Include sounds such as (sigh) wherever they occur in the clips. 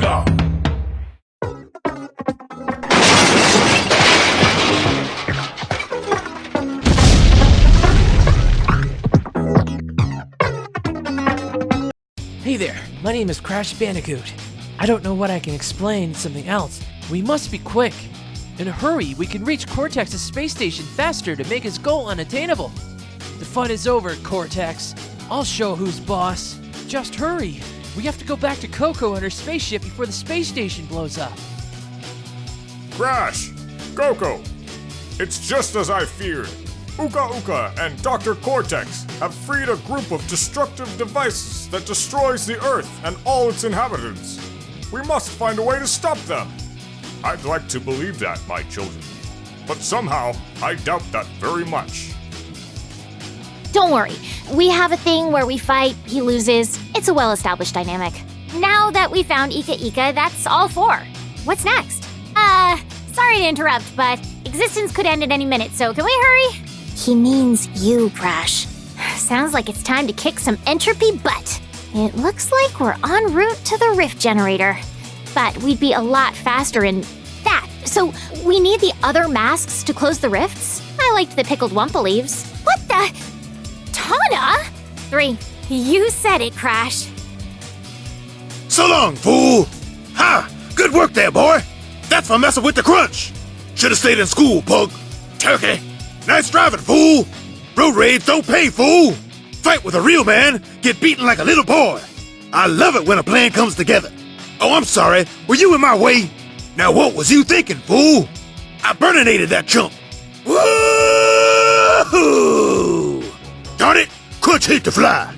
Hey there, my name is Crash Bandicoot. I don't know what I can explain, something else. We must be quick. In a hurry, we can reach Cortex's space station faster to make his goal unattainable. The fun is over, Cortex. I'll show who's boss. Just hurry. We have to go back to Coco and her spaceship before the space station blows up. Crash! Coco! It's just as I feared. Uka Uka and Dr. Cortex have freed a group of destructive devices that destroys the Earth and all its inhabitants. We must find a way to stop them. I'd like to believe that, my children. But somehow, I doubt that very much. Don't worry. We have a thing where we fight, he loses. It's a well established dynamic. Now that we found Ika Ika, that's all four. What's next? Uh, sorry to interrupt, but existence could end at any minute, so can we hurry? He means you, Crash. (sighs) Sounds like it's time to kick some entropy butt. It looks like we're en route to the rift generator. But we'd be a lot faster in that. So we need the other masks to close the rifts? I liked the pickled wumpa leaves. Three. You said it, Crash. So long, fool! Ha! Good work there, boy! That's for messing with the crunch! Should've stayed in school, pug! Turkey! Nice driving, fool! Road rage don't pay, fool! Fight with a real man, get beaten like a little boy! I love it when a plan comes together. Oh, I'm sorry, were you in my way? Now what was you thinking, fool? I burninated that chump! Woohoo! Darn it, Crunch hate to fly.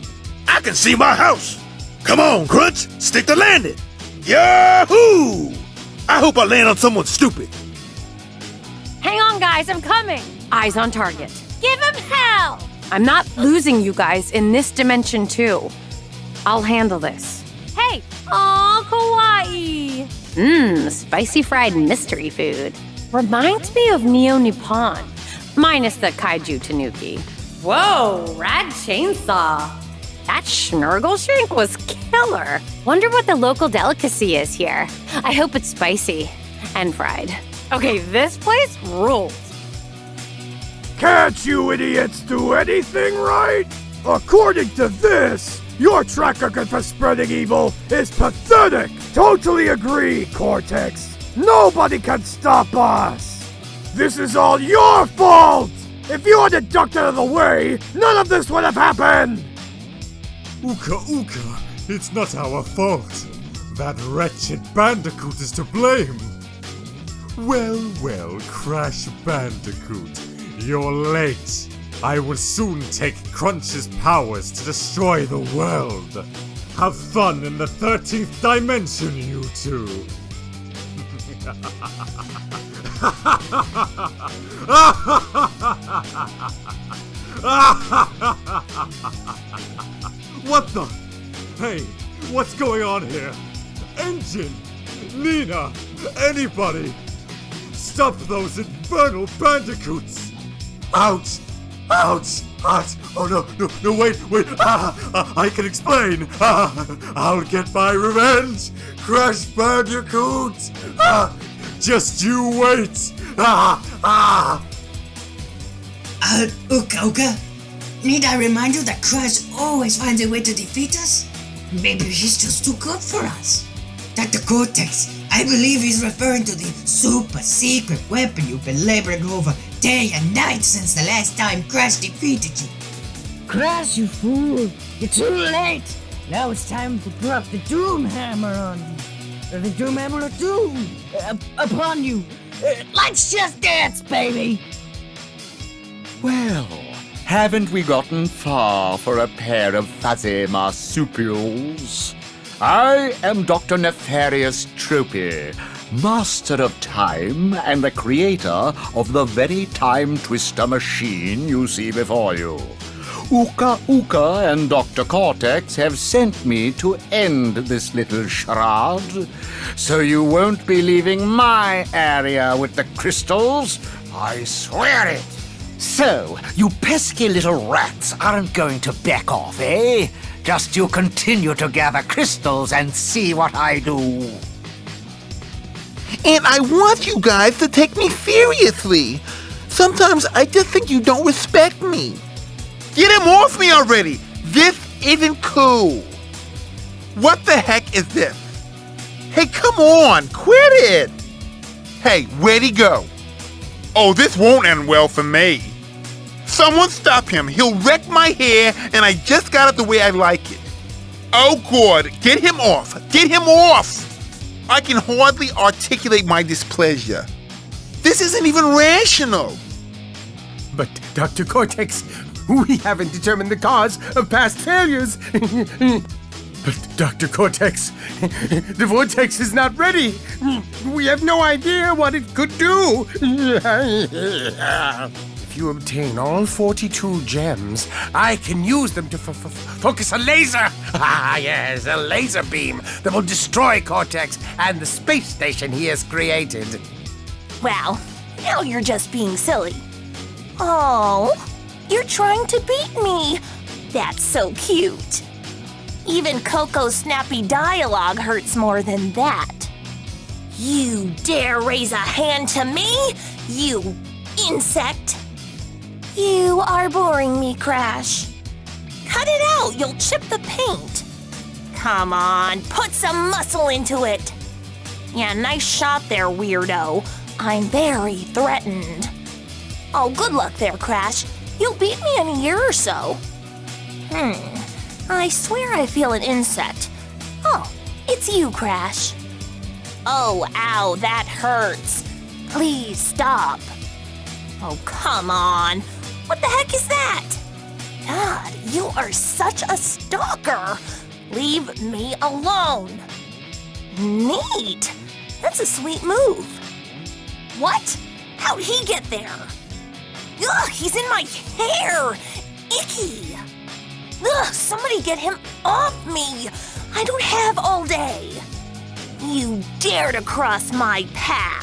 I can see my house. Come on, Crunch, stick to landing. Yahoo! I hope I land on someone stupid. Hang on, guys, I'm coming. Eyes on target. Give him hell! I'm not losing you guys in this dimension, too. I'll handle this. Hey! Aw, kawaii! Mmm, spicy fried mystery food. Reminds me of Neo Nippon, minus the kaiju tanuki. Whoa, rad chainsaw. That schnurgle shrink was killer. Wonder what the local delicacy is here. I hope it's spicy and fried. Okay, this place rules. Can't you idiots do anything right? According to this, your track record for spreading evil is pathetic! Totally agree, Cortex! Nobody can stop us! This is all your fault! If you hadn't ducked out of the way, none of this would have happened! Uka Uka, it's not our fault. That wretched Bandicoot is to blame. Well, well, Crash Bandicoot, you're late. I will soon take Crunch's powers to destroy the world. Have fun in the 13th dimension, you two. (laughs) (laughs) what the? Hey, what's going on here? N. Gin! Nina! Anybody! Stop those infernal bandicoots! Ouch! Ouch! Ouch! Oh no, no, no, wait, wait! Ah, (laughs) ah, I can explain! Ah, (laughs) I'll get my revenge! Crash Bandicoot! Ah, just you wait! Ah, ah! Uh, Uka Uka, need I remind you that Crash always finds a way to defeat us? Maybe he's just too good for us. Dr. Cortex, I believe he's referring to the super secret weapon you've been laboring over day and night since the last time Crash defeated you. Crash, you fool! You're too late! Now it's time to drop the Doom Hammer on you. Or the Doom Hammer of Doom uh, upon you. Uh, let's just dance, baby! Well, haven't we gotten far for a pair of fuzzy marsupials? I am Dr. Nefarious Tropy, master of time and the creator of the very time twister machine you see before you. Uka Uka and Dr. Cortex have sent me to end this little charade, so you won't be leaving my area with the crystals. I swear it. So, you pesky little rats aren't going to back off, eh? Just you continue to gather crystals and see what I do. And I want you guys to take me seriously. Sometimes I just think you don't respect me. Get him off me already! This isn't cool. What the heck is this? Hey, come on, quit it! Hey, where'd he go? Oh, this won't end well for me. Someone stop him. He'll wreck my hair, and I just got it the way I like it. Oh, God, get him off. Get him off! I can hardly articulate my displeasure. This isn't even rational. But, Dr. Cortex, we haven't determined the cause of past failures. (laughs) but, Dr. Cortex, (laughs) the vortex is not ready. We have no idea what it could do. (laughs) if you obtain all 42 gems, I can use them to focus a laser. (laughs) Ah, yes, a laser beam that will destroy Cortex and the space station he has created. Well, now you're just being silly. Oh, you're trying to beat me. That's so cute. Even Coco's snappy dialogue hurts more than that. You dare raise a hand to me, you insect! You are boring me, Crash. Cut it out, you'll chip the paint. Come on, put some muscle into it. Yeah, nice shot there, weirdo. I'm very threatened. Oh, good luck there, Crash. You'll beat me in a year or so. Hmm. I swear I feel an insect. Oh, it's you, Crash. Oh, ow, that hurts. Please stop. Oh, come on. What the heck is that? God, you are such a stalker. Leave me alone. Neat. That's a sweet move. What? How'd he get there? Ugh, he's in my hair. Icky. Ugh, somebody get him off me! I don't have all day! You dare to cross my path!